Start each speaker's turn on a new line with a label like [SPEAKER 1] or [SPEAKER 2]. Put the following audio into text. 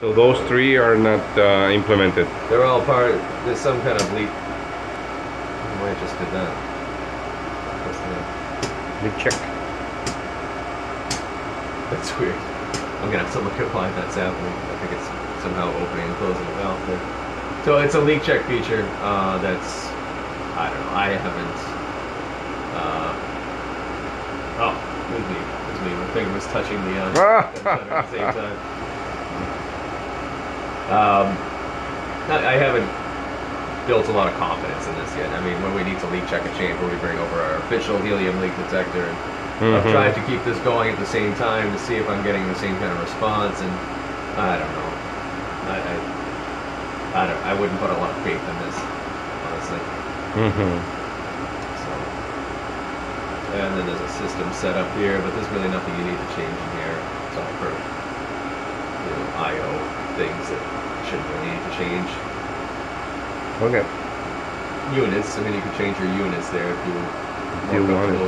[SPEAKER 1] So those three are not uh, implemented.
[SPEAKER 2] They're all part. There's some kind of leak. I just did that. What's that?
[SPEAKER 1] Leak check.
[SPEAKER 2] That's weird. I'm gonna have to look at why that's happening. I think it's somehow opening and closing the valve there. So it's a leak check feature. Uh, that's I don't know. I haven't. Uh, oh, it was me. It was me. My finger was touching the uh, at the same time. Um, I I haven't built a lot of confidence in this yet. I mean, when we need to leak check a chamber, we bring over our official helium leak detector, and I've
[SPEAKER 1] Mhm.
[SPEAKER 2] tried to keep this going at the same time to see if I'm getting the same kind of response, and I don't know. I I, I don't. I wouldn't put a lot of faith in this, honestly.
[SPEAKER 1] Mm-hmm.
[SPEAKER 2] So, and then there's a system set up here, but there's really nothing you need to change in here. It's all for you know I/O things that shouldn't really need to change.
[SPEAKER 1] Okay.
[SPEAKER 2] Units. I mean, you could change your units there if you were
[SPEAKER 1] you
[SPEAKER 2] comfortable with